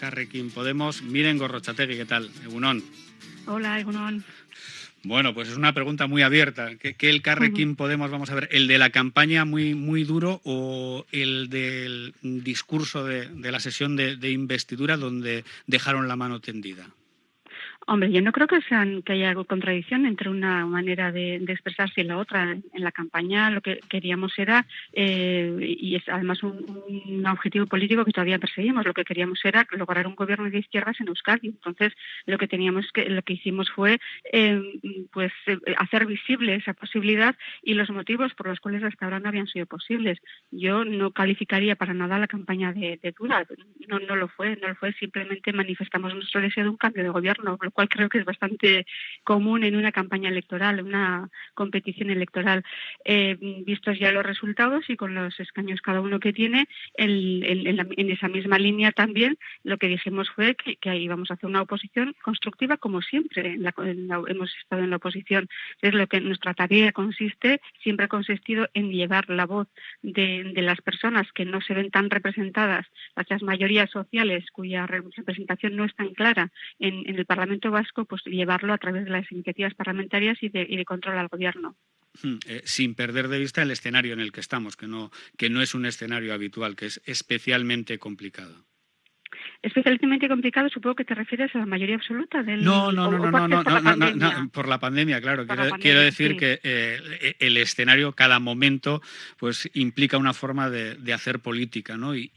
Carrequín Podemos. Miren Gorrochategui, ¿qué tal? Egunon. Hola, Egunon. Bueno, pues es una pregunta muy abierta. ¿Qué, el Carrequín Podemos, vamos a ver, el de la campaña muy, muy duro o el del discurso de, la sesión de investidura donde dejaron la mano tendida? Hombre, yo no creo que sean que haya contradicción entre una manera de, expresarse y la otra. En la campaña lo que queríamos era, eh, y es además un, objetivo político que todavía perseguimos, lo que queríamos era lograr un gobierno de izquierdas en Euskadi. Entonces, lo que teníamos que, lo que hicimos fue, eh, pues, eh, hacer visible esa posibilidad y los motivos por los cuales hasta ahora no habían sido posibles. Yo no calificaría para nada la campaña de, de dura. No, no lo fue, no lo fue. Simplemente manifestamos nuestro deseo de un cambio de gobierno lo cual creo que es bastante común en una campaña electoral, una competición electoral. Eh, vistos ya los resultados y con los escaños cada uno que tiene, en, esa misma línea también lo que dijimos fue que, que íbamos a hacer una oposición constructiva como siempre hemos estado en la oposición. Es lo que nuestra tarea consiste, siempre ha consistido en llevar la voz de, las personas que no se ven tan representadas, las mayorías sociales cuya representación no es tan clara en el Parlamento Vasco pues llevarlo a través de las iniciativas parlamentarias y de, control al gobierno. Hmm, eh, sin perder de vista el escenario en el que estamos, que no, que no es un escenario habitual, que es especialmente complicado. Especialmente complicado, supongo que te refieres a la mayoría absoluta del. No, no, no, no, no, no, no, no, por la pandemia, claro. Quiero, decir que eh, el escenario, cada momento, pues implica una forma de, hacer política, ¿no? Y,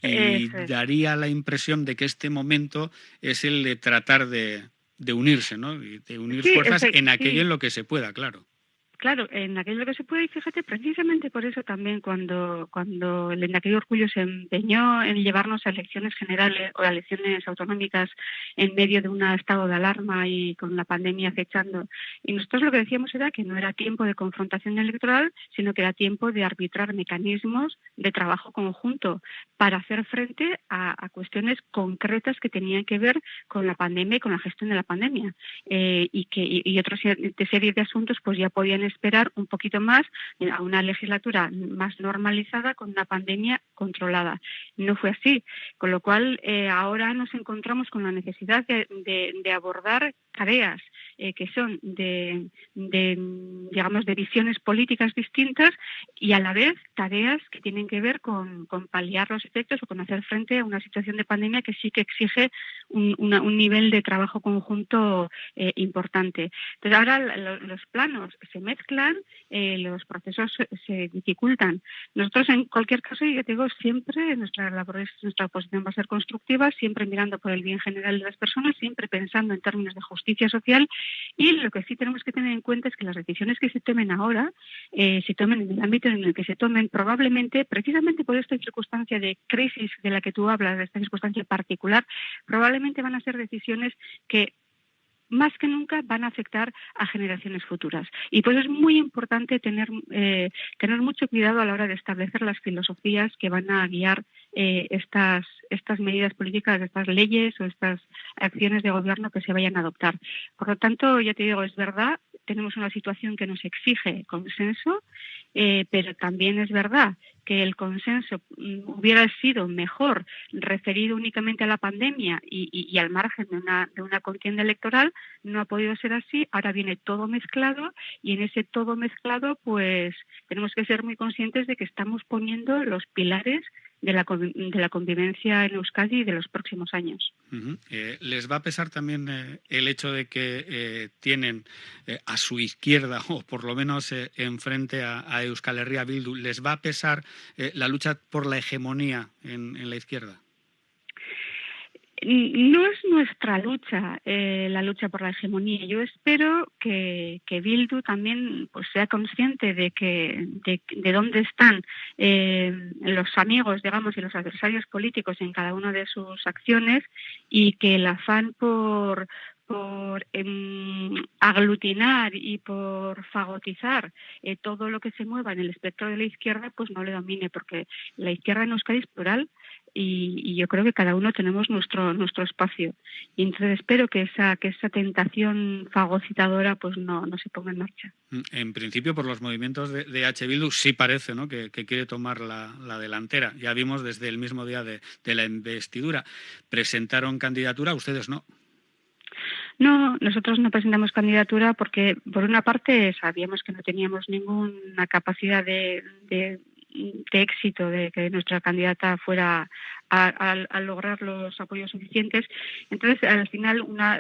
daría la impresión de que este momento es el de tratar de, de unirse, ¿no? De unir fuerzas en aquello en lo que se pueda, claro. Claro, en aquello que se puede, y fíjate, precisamente por eso también cuando, cuando el aquel orgullo se empeñó en llevarnos a elecciones generales o a elecciones autonómicas en medio de un estado de alarma y con la pandemia acechando, y nosotros lo que decíamos era que no era tiempo de confrontación electoral, sino que era tiempo de arbitrar mecanismos de trabajo conjunto para hacer frente a, cuestiones concretas que tenían que ver con la pandemia y con la gestión de la pandemia, eh, y que y, y otra serie de asuntos pues ya podían esperar un poquito más a una legislatura más normalizada con una pandemia controlada. No fue así, con lo cual eh, ahora nos encontramos con la necesidad de abordar tareas eh, que son de, digamos, de visiones políticas distintas y a la vez tareas que tienen que ver con, paliar los efectos o con hacer frente a una situación de pandemia que sí que exige un, nivel de trabajo conjunto eh, importante. Entonces ahora los planos se mezclan, eh, los procesos se, dificultan. Nosotros en cualquier caso, digo, siempre nuestra labor, nuestra oposición va a ser constructiva, siempre mirando por el bien general de las personas, siempre pensando en términos de justicia social y lo que sí tenemos que tener en cuenta es que las decisiones que se tomen ahora eh, se tomen en el ámbito en el que se tomen probablemente, precisamente por esta circunstancia de crisis de la que tú hablas, de esta circunstancia particular, probablemente van a ser decisiones que más que nunca van a afectar a generaciones futuras. Y pues es muy importante tener, eh, tener mucho cuidado a la hora de establecer las filosofías que van a guiar eh, estas, estas medidas políticas, estas leyes o estas acciones de gobierno que se vayan a adoptar. Por lo tanto, ya te digo, es verdad, tenemos una situación que nos exige consenso, eh, pero también es verdad que el consenso mm, hubiera sido mejor referido únicamente a la pandemia y, al margen de una, de una contienda electoral, no ha podido ser así. Ahora viene todo mezclado y en ese todo mezclado, pues tenemos que ser muy conscientes de que estamos poniendo los pilares de la, de la convivencia en Euskadi de los próximos años. Eh, ¿Les va a pesar también eh, el hecho de que eh, tienen a su izquierda, o por lo menos enfrente a, a, Euskal Herria Bildu, les va a pesar la lucha por la hegemonía en la izquierda? No es nuestra lucha, eh, la lucha por la hegemonía. Yo espero que, Bildu también pues, sea consciente de que de, dónde están eh, los amigos, digamos, y los adversarios políticos en cada una de sus acciones y que el afán por por em, aglutinar y por fagotizar eh, todo lo que se mueva en el espectro de la izquierda, pues no le domine, porque la izquierda en Euskadi es plural, y, yo creo que cada uno tenemos nuestro nuestro espacio. Y entonces espero que esa que esa tentación fagocitadora pues no, no se ponga en marcha. Mm, en principio, por los movimientos de, de H. Bildu sí parece ¿no? que, quiere tomar la, la, delantera. Ya vimos desde el mismo día de, de la investidura. Presentaron candidatura, ustedes no. No, nosotros no presentamos candidatura porque, por una parte, sabíamos que no teníamos ninguna capacidad de, de, éxito de que nuestra candidata fuera a, lograr los apoyos suficientes. Entonces, al final, una,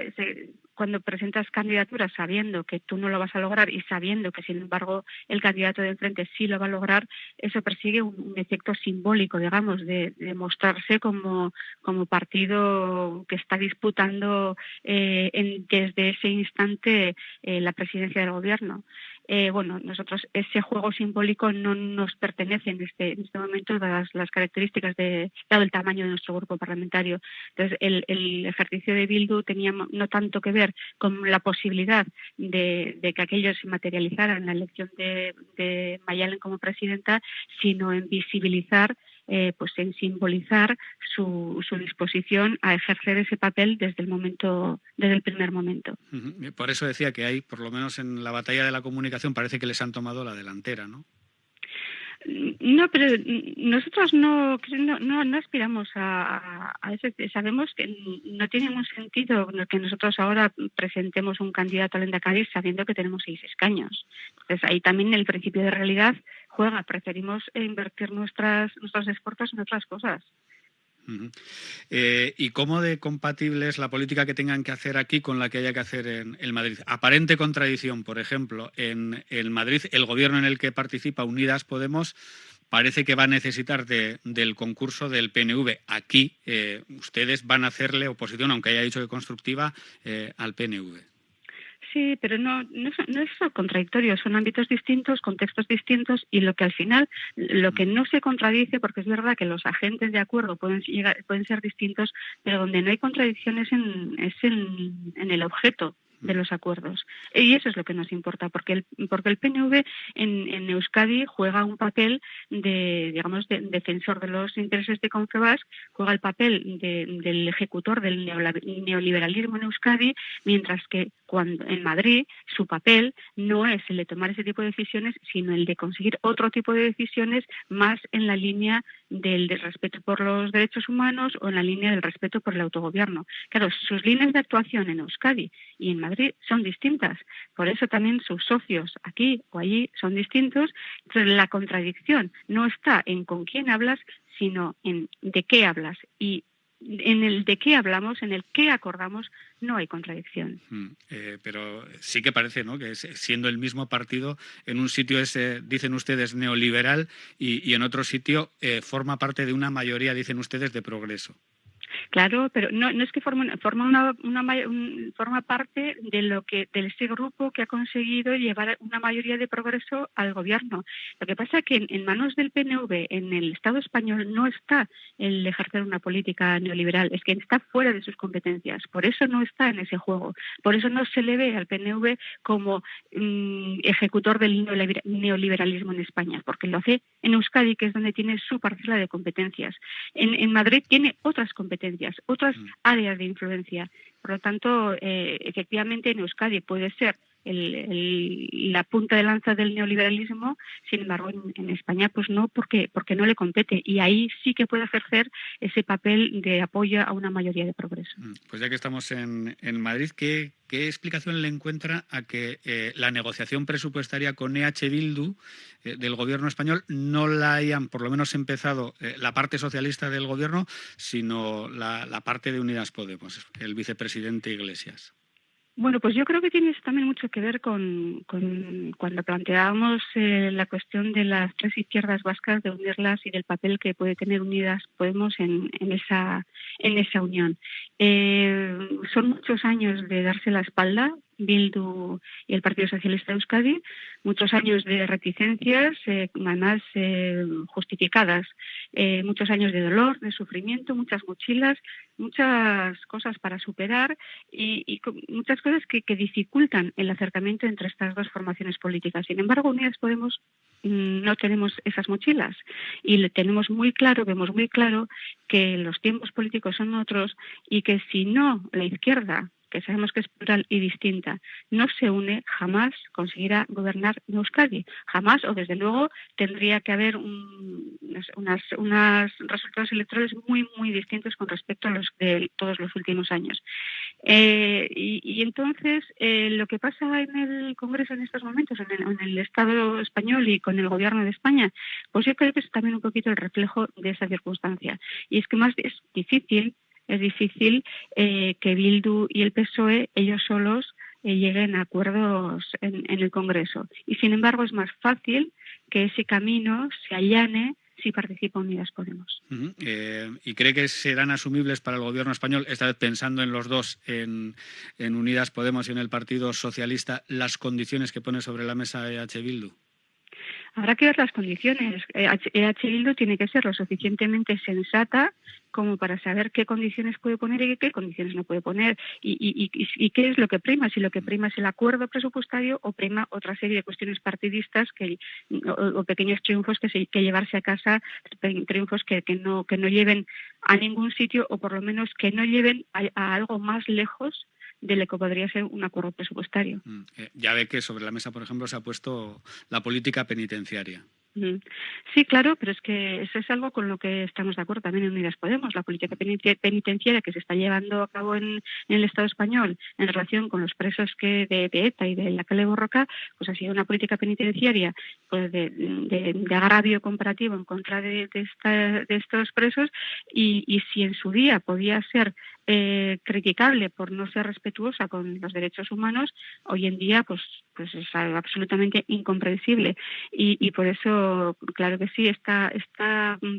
cuando presentas candidaturas sabiendo que tú no lo vas a lograr y sabiendo que, sin embargo, el candidato de enfrente sí lo va a lograr, eso persigue un, efecto simbólico, digamos, de, mostrarse como, como partido que está disputando eh, en, desde ese instante eh, la presidencia del gobierno. Eh, bueno, nosotros ese juego simbólico no nos pertenece en este, en este momento, dadas las características de, dado el tamaño de nuestro grupo parlamentario. Entonces, el, el ejercicio de Bildu tenía no tanto que ver con la posibilidad de, que aquello se materializara la elección de, de Mayalen como presidenta, sino en visibilizar eh, pues en simbolizar su, su, disposición a ejercer ese papel desde el momento, desde el primer momento. Por eso decía que hay, por lo menos en la batalla de la comunicación, parece que les han tomado la delantera, ¿no? No, pero nosotros no, no, no, aspiramos a, eso. Sabemos que no tiene ningún sentido que nosotros ahora presentemos un candidato al Endacadis sabiendo que tenemos seis escaños. Entonces ahí también el principio de realidad juega. Preferimos invertir nuestras, nuestros esfuerzos en otras cosas. Eh, ¿Y cómo de compatible es la política que tengan que hacer aquí con la que haya que hacer en el Madrid? Aparente contradicción, por ejemplo, en el Madrid, el gobierno en el que participa Unidas Podemos parece que va a necesitar del concurso del PNV. Aquí eh, ustedes van a hacerle oposición, aunque haya dicho que constructiva, eh, al PNV. Sí, pero no, no, es contradictorio, son ámbitos distintos, contextos distintos y lo que al final, lo que no se contradice, porque es verdad que los agentes de acuerdo pueden, llegar, pueden ser distintos, pero donde no hay contradicciones en, es en, en el objeto de los acuerdos. Y eso es lo que nos importa, porque el, porque el PNV en, en Euskadi juega un papel de, digamos, de, defensor de los intereses de Confebas, juega el papel del ejecutor del neoliberalismo en Euskadi, mientras que cuando en Madrid su papel no es el de tomar ese tipo de decisiones, sino el de conseguir otro tipo de decisiones más en la línea del, respeto por los derechos humanos o en la línea del respeto por el autogobierno. Claro, sus líneas de actuación en Euskadi y en Madrid son distintas. Por eso también sus socios aquí o allí son distintos. Entonces, la contradicción no está en con quién hablas, sino en de qué hablas. Y en el de qué hablamos, en el qué acordamos, no hay contradicción. Mm, eh, pero sí que parece ¿no? que siendo el mismo partido, en un sitio es, dicen ustedes, neoliberal y, en otro sitio eh, forma parte de una mayoría, dicen ustedes, de progreso. Claro, pero no, no es que forma, forma, una, una forma parte de lo que de ese grupo que ha conseguido llevar una mayoría de progreso al gobierno. Lo que pasa es que en, manos del PNV, en el Estado español, no está el ejercer una política neoliberal, es que está fuera de sus competencias. Por eso no está en ese juego. Por eso no se le ve al PNV como mm, ejecutor del neoliberalismo en España, porque lo hace en Euskadi, que es donde tiene su parcela de competencias. En, en Madrid tiene otras competencias otras mm. áreas de influencia. Por lo tanto, eh, efectivamente en Euskadi puede ser la punta de lanza del neoliberalismo, sin embargo en, España pues no, porque, porque no le compete y ahí sí que puede ejercer ese papel de apoyo a una mayoría de progreso. Mm, pues ya que estamos en, Madrid, ¿qué, explicación le encuentra a que eh, la negociación presupuestaria con EH Bildu del gobierno español no la hayan por lo menos empezado eh, la parte socialista del gobierno, sino la parte de Unidas Podemos, el vicepresidente Iglesias? Bueno, pues yo creo que tiene también mucho que ver con, cuando planteábamos eh, la cuestión de las tres izquierdas vascas, de unirlas y del papel que puede tener Unidas Podemos en, en esa, en esa unión. Eh, son muchos años de darse la espalda, Bildu y el Partido Socialista de Euskadi, muchos años de reticencias, eh, además eh, justificadas, eh, muchos años de dolor, de sufrimiento, muchas mochilas, muchas cosas para superar y, muchas cosas que, dificultan el acercamiento entre estas dos formaciones políticas. Sin embargo, Unidas Podemos mm, no tenemos esas mochilas y tenemos muy claro, vemos muy claro que los tiempos políticos son otros y que si no la izquierda que sabemos que es plural y distinta, no se une, jamás conseguirá gobernar Euskadi. Jamás, o desde luego, tendría que haber unos resultados electorales muy, muy distintos con respecto a los de todos los últimos años. Eh, y, entonces, eh, lo que pasa en el Congreso en estos momentos, en el, en el Estado español y con el Gobierno de España, pues yo creo que es también un poquito el reflejo de esa circunstancia. Y es que más es difícil es difícil eh, que Bildu y el PSOE, ellos solos, eh, lleguen a acuerdos en, el Congreso. Y sin embargo es más fácil que ese camino se allane si participa Unidas Podemos. Eh, ¿Y cree que serán asumibles para el gobierno español, esta vez pensando en los dos, en, en Unidas Podemos y en el Partido Socialista, las condiciones que pone sobre la mesa EH Bildu? Habrá que ver las condiciones. EH e Bildu tiene que ser lo suficientemente sensata como para saber qué condiciones puede poner y qué condiciones no puede poner y, qué es lo que prima, si lo que prima es el acuerdo presupuestario o prima otra serie de cuestiones partidistas que, o, pequeños triunfos que, se, que llevarse a casa, triunfos que, no, que no lleven a ningún sitio o por lo menos que no lleven a algo más lejos de lo que podría ser un acuerdo presupuestario. Mm, eh, ya ve que sobre la mesa, por ejemplo, se ha puesto la política penitenciaria. Sí, claro, pero es que eso es algo con lo que estamos de acuerdo también en Unidas Podemos. La política penitenciaria que se está llevando a cabo en, el Estado español en relación con los presos que de, ETA y de la calle Borroca, pues ha sido una política penitenciaria pues de, agravio comparativo en contra de, estos presos y, y si en su día podía ser eh, criticable por no ser respetuosa con los derechos humanos, hoy en día pues, pues es absolutamente incomprensible. Y, por eso, claro que sí, esta,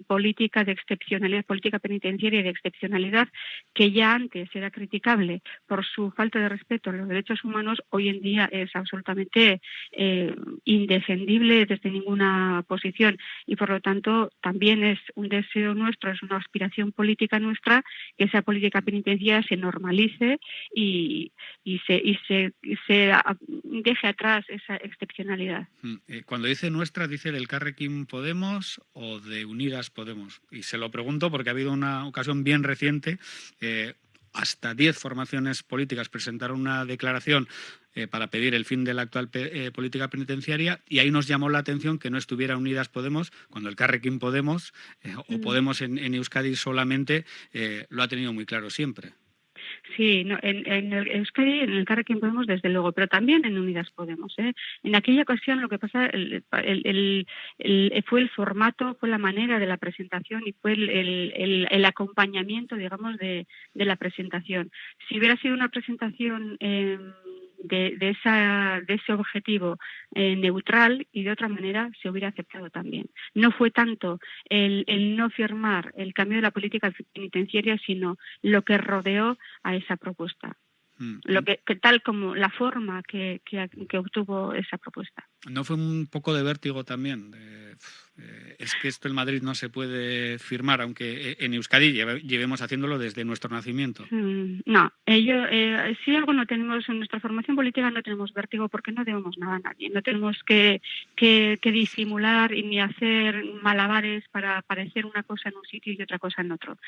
política de excepcionalidad, política penitenciaria de excepcionalidad, que ya antes era criticable por su falta de respeto a los derechos humanos, hoy en día es absolutamente eh, indefendible desde ninguna posición. Y por lo tanto, también es un deseo nuestro, es una aspiración política nuestra que esa política penitenciaria penitenciaria se normalice y, se, y se, se deje atrás esa excepcionalidad. Mm, eh, cuando dice nuestra, ¿dice del Carrequín Podemos o de Unidas Podemos? Y se lo pregunto porque ha habido una ocasión bien reciente. Eh, hasta 10 formaciones políticas presentaron una declaración eh, para pedir el fin de la actual política penitenciaria y ahí nos llamó la atención que no estuviera Unidas Podemos cuando el Carrequín Podemos o mm. Podemos en, en Euskadi solamente lo ha tenido muy claro siempre. Sí, no, en, en el Euskadi, en Podemos, desde luego, pero también en Unidas Podemos. ¿eh? En aquella ocasión lo que pasa el, el, el, fue el formato, fue la manera de la presentación y fue el, acompañamiento, digamos, de, de, la presentación. Si hubiera sido una presentación... Eh, de, esa, de ese objetivo eh, neutral y de otra manera se hubiera aceptado también. No fue tanto el, el no firmar el cambio de la política penitenciaria, sino lo que rodeó a esa propuesta. Mm. Lo que, tal como la forma que, que, obtuvo esa propuesta. ¿No fue un poco de vértigo también? Eh, es que esto en Madrid no se puede firmar, aunque eh, en Euskadi llevemos haciéndolo desde nuestro nacimiento. Mm, no, ello, eh, si algo no tenemos en nuestra formación política, no tenemos vértigo porque no debemos nada a nadie. No tenemos que, que, disimular ni hacer malabares para parecer una cosa en un sitio y otra cosa en otro.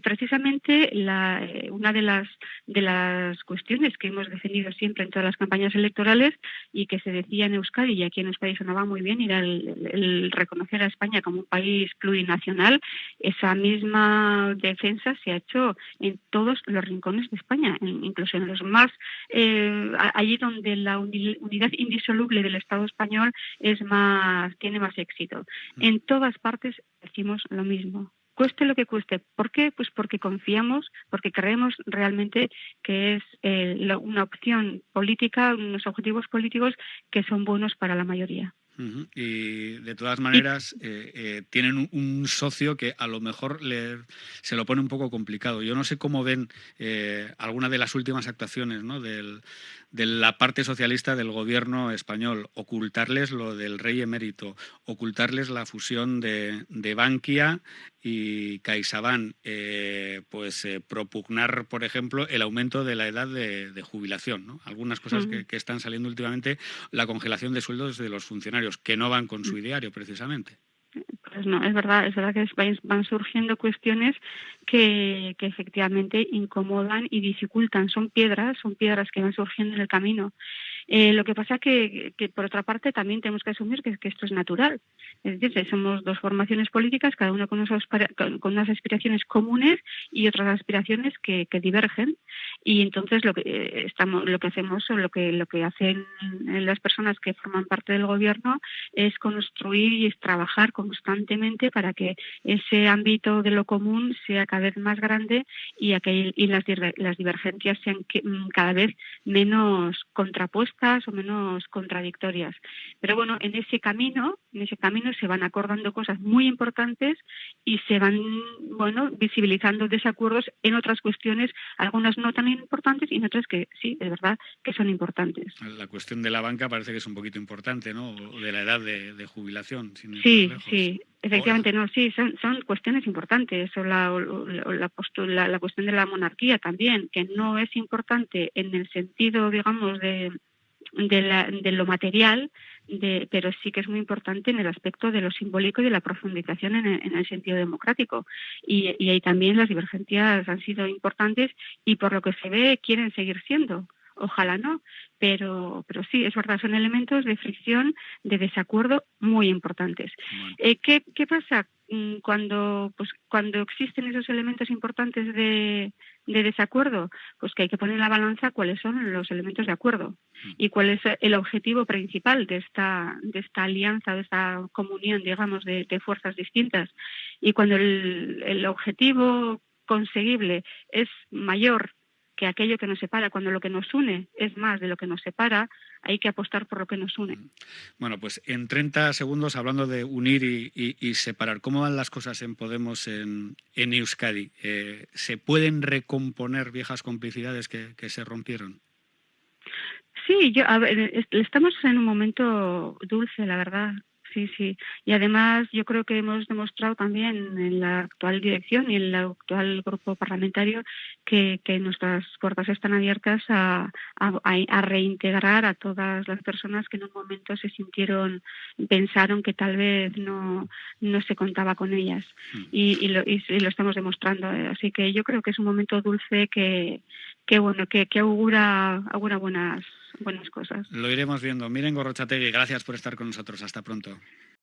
precisamente la, una de las, de las cuestiones que hemos defendido siempre en todas las campañas electorales y que se decía en Euskadi y aquí en Euskadi sonaba muy bien era el, el, el conocer a España como un país plurinacional, esa misma defensa se ha hecho en todos los rincones de España, incluso en los más, eh, allí donde la unidad indisoluble del Estado español es más, tiene más éxito. Mm. En todas partes decimos lo mismo cueste lo que cueste. ¿Por qué? Pues porque confiamos, porque creemos realmente que es eh, una opción política, unos objetivos políticos que son buenos para la mayoría. Y de todas maneras eh, eh, tienen un, socio que a lo mejor se lo pone un poco complicado. Yo no sé cómo ven eh, alguna de las últimas actuaciones ¿no? del, de la parte socialista del gobierno español, ocultarles lo del rey emérito, ocultarles la fusión de, de Bankia y CaixaBank, eh, pues eh, propugnar, por ejemplo, el aumento de la edad de, jubilación. ¿no? Algunas cosas que, que, están saliendo últimamente, la congelación de sueldos de los funcionarios, que no van con su ideario precisamente. Pues no, es verdad, es verdad que van surgiendo cuestiones que, que efectivamente incomodan y dificultan. Son piedras, son piedras que van surgiendo en el camino. Eh, lo que pasa que, que, por otra parte, también tenemos que asumir que, que, esto es natural. Es decir, somos dos formaciones políticas, cada una con, unas aspiraciones comunes y otras aspiraciones que, divergen. Y entonces lo que eh, estamos, lo que hacemos o lo que lo que hacen las personas que forman parte del gobierno es construir y trabajar constantemente para que ese ámbito de lo común sea cada vez más grande y, aquel, y las, las divergencias sean mm, cada vez menos contrapuestas o menos contradictorias. Pero bueno, en ese camino, en ese camino se van acordando cosas muy importantes y se van, bueno, visibilizando desacuerdos en otras cuestiones, algunas no tan importantes y en otras que sí, es verdad que son importantes. La cuestión de la banca parece que es un poquito importante, ¿no? O de la edad de, de jubilación. sí, sí. Efectivamente, no, sí, son, son cuestiones importantes. O la, la, la, cuestión de la monarquía también, que no es importante en el sentido, digamos, de, de, la, de lo material, de, pero sí que es muy importante en el aspecto de lo simbólico y de la profundización en el, en el sentido democrático. Y, y ahí también las divergencias han sido importantes y por lo que se ve quieren seguir siendo ojalá no, pero, pero sí, es verdad, son elementos de fricción, de desacuerdo muy importantes. Eh, ¿qué, ¿Qué pasa cuando, pues, cuando existen esos elementos importantes de, de desacuerdo? Pues que hay que poner en la balanza cuáles son los elementos de acuerdo mm. y cuál es el objetivo principal de esta, de esta alianza, de esta comunión, digamos, de, de fuerzas distintas. Y cuando el, el objetivo conseguible es mayor que aquello que nos separa, cuando lo que nos une es más de lo que nos separa, hay que apostar por lo que nos une. Bueno, pues en 30 segundos, hablando de unir y, separar, ¿cómo van las cosas en Podemos en, Euskadi? Eh, ¿Se pueden recomponer viejas complicidades que, se rompieron? Sí, yo, a ver, estamos en un momento dulce, la verdad sí, sí. Y además yo creo que hemos demostrado también en la actual dirección y en el actual grupo parlamentario que, que nuestras puertas están abiertas a, a, reintegrar a todas las personas que en un momento se sintieron, pensaron que tal vez no, no se contaba con ellas. Mm. Y, y, lo, y, lo estamos demostrando. Así que yo creo que es un momento dulce que, que bueno, que, que augura, buenas buenas cosas. Lo iremos viendo. Miren Gorrochategui, gracias por estar con nosotros. Hasta pronto.